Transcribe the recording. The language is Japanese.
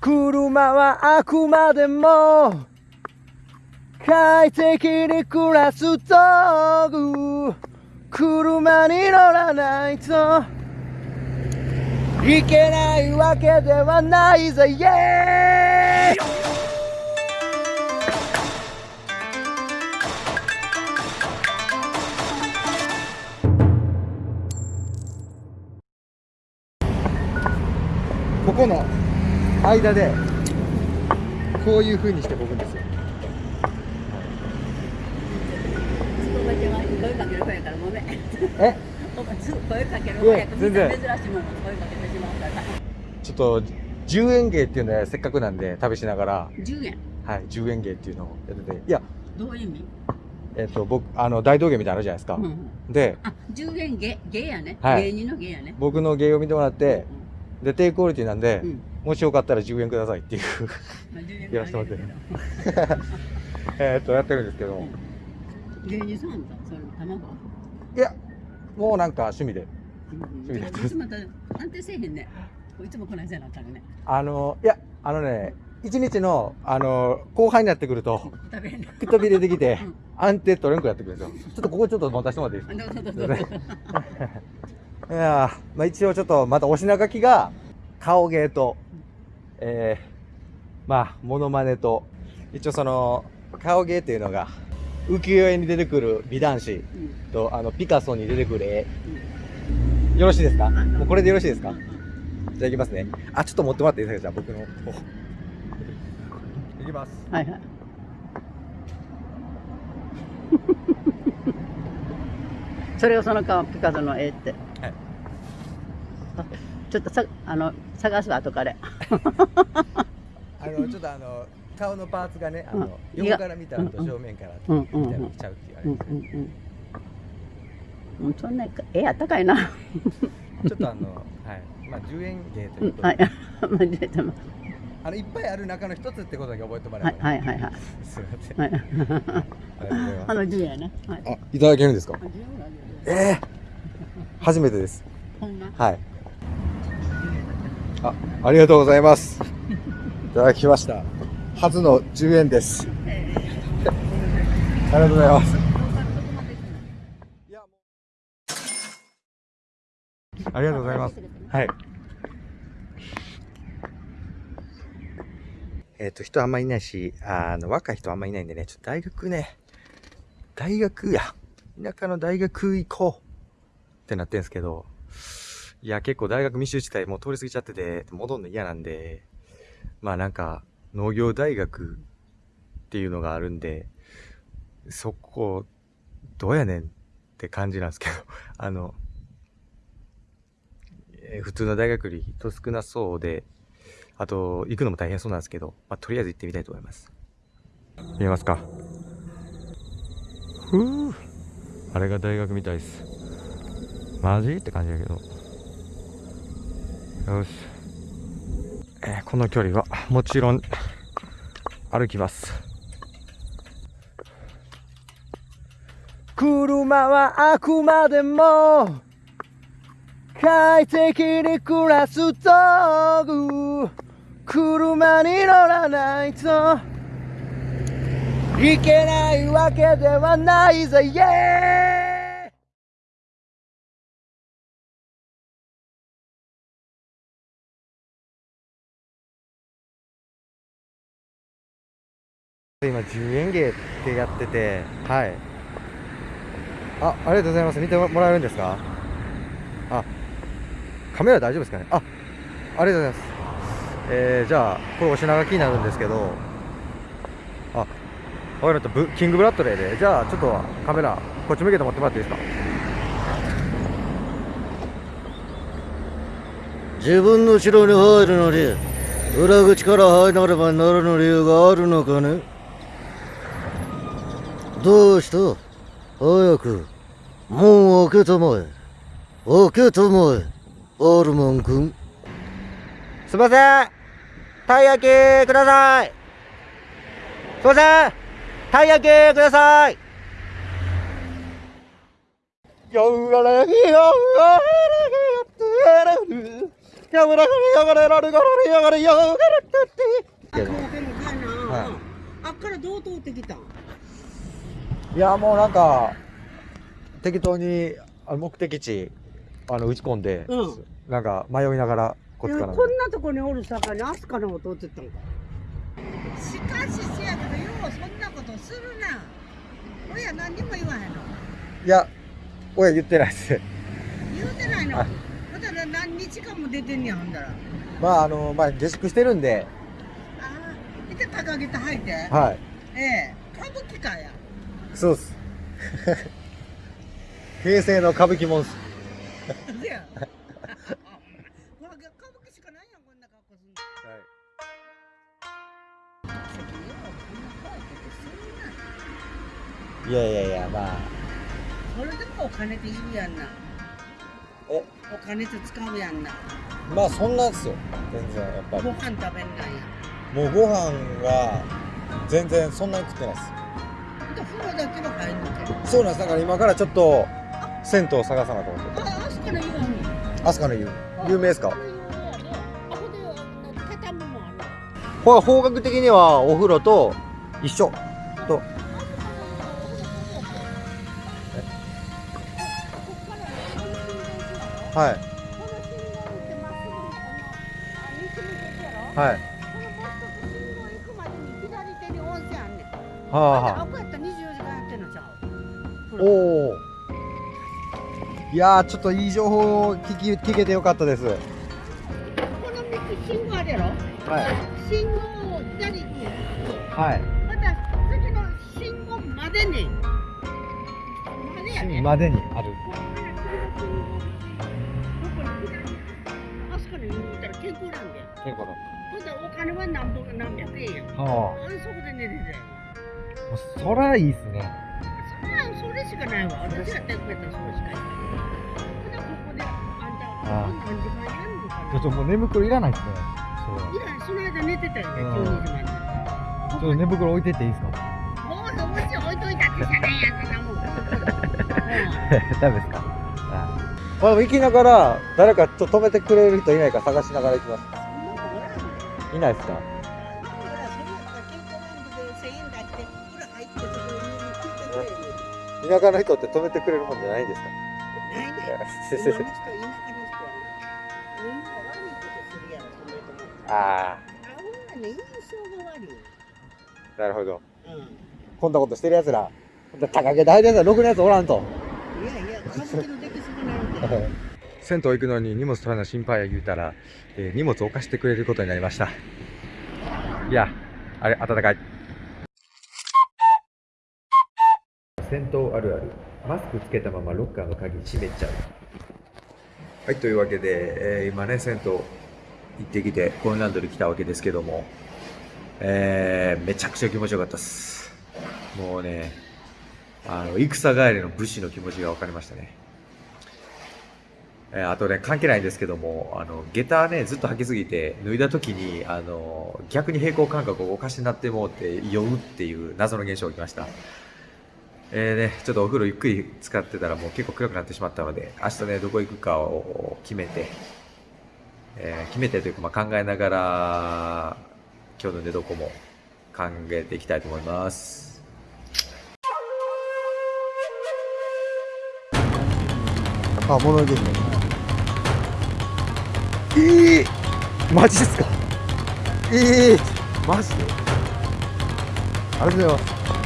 車はあくまでも快適に暮らす道具。車に乗らないといけないわけではないぜ。イエーイここの間でこういう風にしてこぐんですよ。え？ちょっと10円芸っていうのはせっかくなんで旅しながら10円？はい10円芸っていうのをやってていやどういう意味？えっ、と僕あの大道芸みたいなのあるじゃないですか、うんうん。であ、10円芸芸やね。はい芸人の芸やね。僕の芸を見てもらってで低クオリティなんで、うん。うん。もしよかったら10円くださいっていうまあ10円やらせてもらってる えっとやってるんですけど、芸人さんだ。それ卵？いやもうなんか趣味でうんうん。いつもまた安定せえへんね。いつもこなったらね。あのいやあのね一日のあの後半になってくると。くたびれてきてうん安定取れんくなってくるんですよちょっとここちょっと持たせてもらっていい？ですか。いやーまあ一応ちょっとまたお品書きが顔芸と、えー、まあモノマネと一応その顔芸っていうのが浮世絵に出てくる美男子うん。とあのピカソに出てくる絵。うんよろしいですか？もうこれでよろしいですか？じゃあいきますね。あちょっと持ってもらっていいですか？じゃあ僕の。方いきます。はいはい。それをその顔ピカソの絵って。はい。あちょっとさあの探すわ後から。あのちょっとあの顔のパーツがねあの、うん横から見たのとうん正面から見たのとちゃうって言わうんれて、うんうん。うんそんな絵あったかいな。ちょっとあのはいまあ10円芸ということで、うんはい。まあ出てまあのいっぱいある中の一つってことだけ覚えてもらはいえば、はいはいはい。すみません、はい。あの10円ね。はい。あいただけるんですか？あ10円あげるええ初めてです。はいあありがとうございます。いただきました。初の10円です。ありがとうございます。ありがとうございます。はい。えっ、と、人あんまりいないし、あの、若い人あんまりいないんでね、ちょっと大学ね、大学や、田舎の大学行こうってなってんですけど、いや、結構大学密集地帯もう通り過ぎちゃってて、戻るの嫌なんで、まあなんか、農業大学っていうのがあるんで、そこ、どうやねんって感じなんですけど、あの、えー普通の大学より人少なそうで、あと、行くのも大変そうなんですけど、まあ、とりあえず行ってみたいと思います。見えますか？ふうあれが大学みたいです。マジ？って感じだけど。よし。えーこの距離は、もちろん、歩きます。車はあくまでも、快適に暮らす道具車に乗らないといけないわけではないぜイ今10円芸ってやっててはい。あありがとうございます。見てもらえるんですか？あカメラ大丈夫ですかね？あありがとうございます。えー、じゃあこれお品書きになるんですけどあわかりました。キングブラッドレーで。じゃあちょっとカメラこっち向けて持ってもらっていいですか？自分の城に入るのに裏口から入らねばならぬ理由があるのかね？どうした？早く門を開けたまえ。開けたまえ。アルマン君。すいません。たい焼きください。すいません。たい焼きください。よがらぎよがらぎやってる。やぶらがりやがれられがられやがれやがれって。あ、もうでもかいな。はいあっからどう通ってきた。ん。いやもうなんか適当にあの目的地あの打ち込んで、うん。なんか迷いながらこっちからこんなとこにおるさかにアスカの方通ってったんか。しかしせやけどようそんなことするな。親何にも言わへんの。いや親言ってないです。言うてないの。はいまた何日間も出てんねやほんだら。あまああのまあ下宿してるんで。あ見て高げた履いて。はい。ええ。歌舞伎かやそうっす。平成の歌舞伎も んっすい。やいやいやまあ。それでもお金っているやんな。え？お金って使うやんな。まあそんなんっすよ。全然やっぱご飯食べんなんや。もうご飯が全然そんなに食ってないっすで風呂だけは入んのけそうなんです。だから今からちょっと銭湯を探さなと思ってああそこの言わんの。湯。有名ですか？これ方角的にはお風呂と一緒。と。はい。はい。はあはあおおいやーちょっといい情報を聞き聞けてよかったです。はい信号あるやろ？信号を左に。はい。また次の信号までに。までやね。までにある。あそこに言うたら健康なんだよ。結構ほんでお金は何本か何百円やん。はあ。れそこで寝ててあそらいいっすねそんなんそれしかないわ。私がやってくれたらそれしかないほんでここであんたああ何時間やんのかな。ちょっともう寝袋いらないっすね。いやその間寝てたよねうん。12時まで。ちょっと寝袋置いてっていいですか？もうもし置いといたってしゃないやんそんなもんうんダメですかまあでも行きながら誰かちょっと止めてくれる人いないか探しながら行きますいないですか田舎の人って止めてくれるもんじゃないんですか？ああなるほど。こんなことしてるやつら高毛で入るやつらろくなやつおらんと。銭湯行くのに荷物取らな心配や言うたら、えー荷物置かしてくれることになりました。いやあれ暖かい銭湯あるある。マスクつけたままロッカーの鍵閉めちゃう。はいというわけで、えー今ね銭湯行ってきてコインランドリー来たわけですけどもえーめちゃくちゃ気持ちよかったっす。もうねあの戦帰りの武士の気持ちが分かりましたね。えーあとね、関係ないんですけども、あの、下駄ね、ずっと履きすぎて、脱いだ時に、あの、逆に平行感覚をおかしになってもうって酔うっていう謎の現象が起きました。えーね、ちょっとお風呂ゆっくり使ってたらもう結構暗くなってしまったので、明日ね、どこ行くかを決めて、えー決めてというか、まあ、考えながら、今日の寝床も考えていきたいと思います。あ、物ですね。ええマジですか？ええマジで？ありがとうございます。